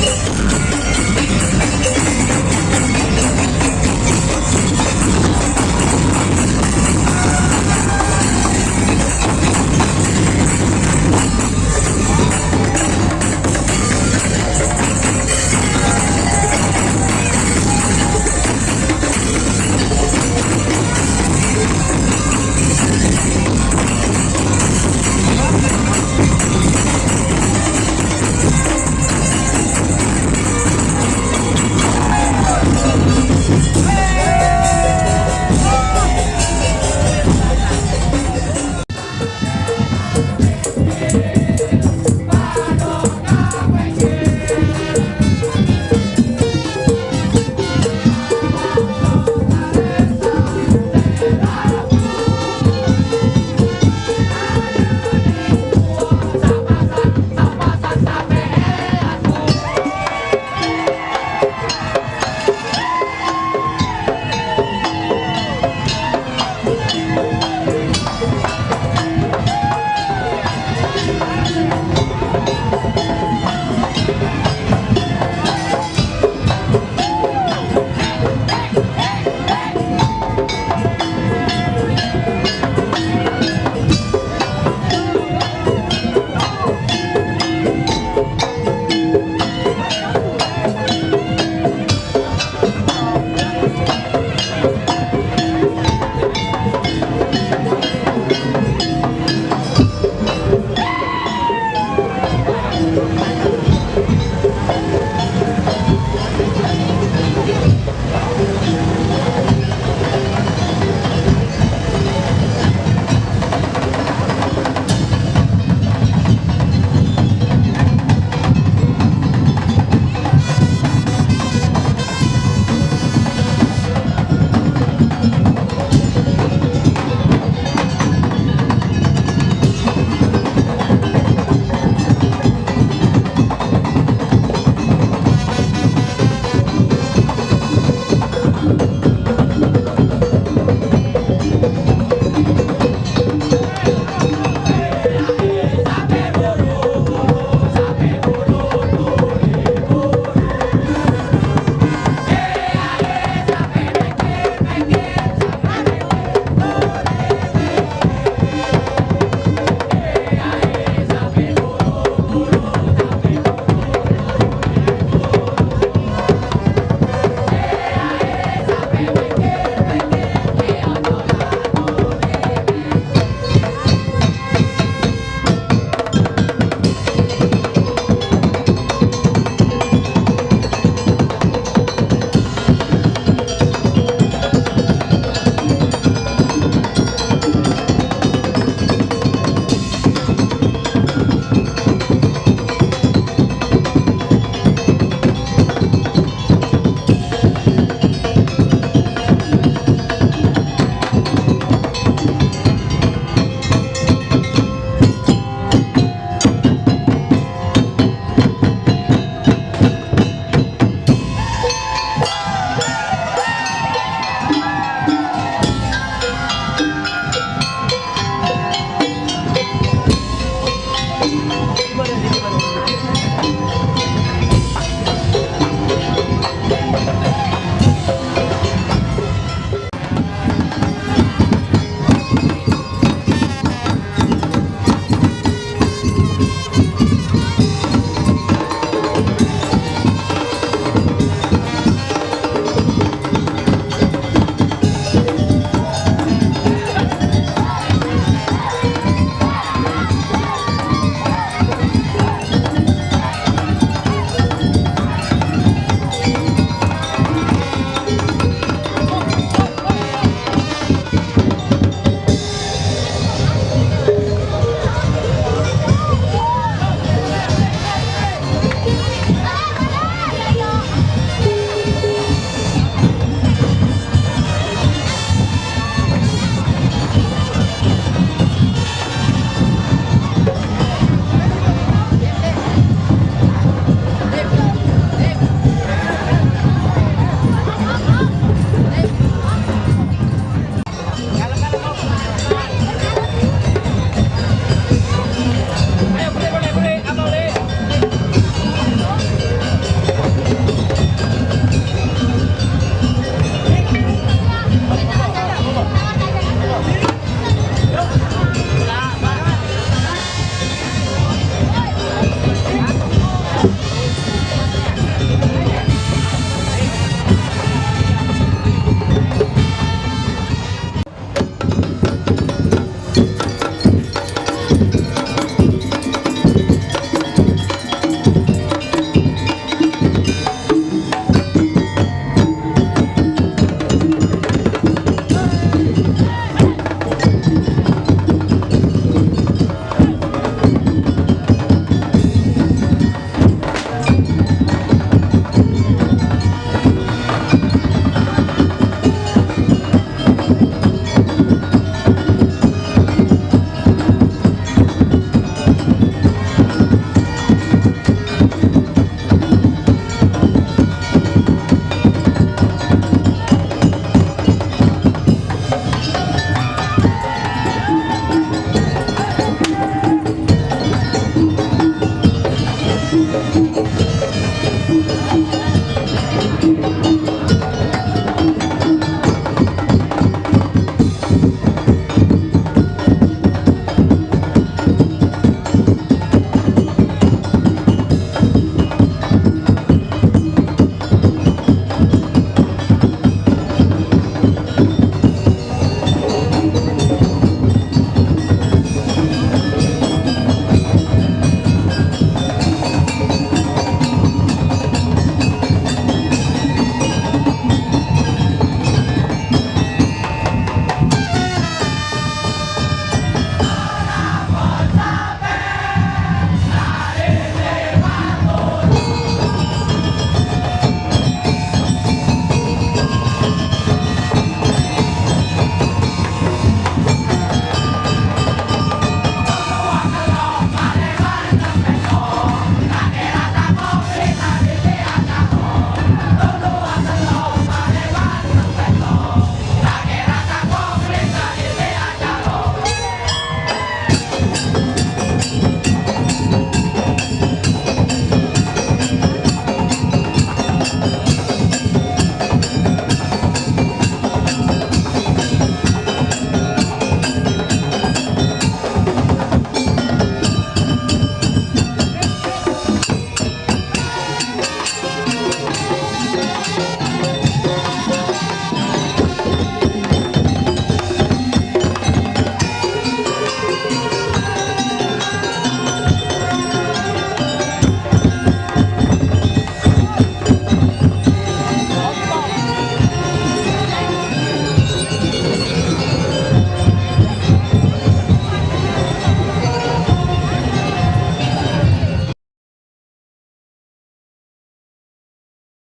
Yeah.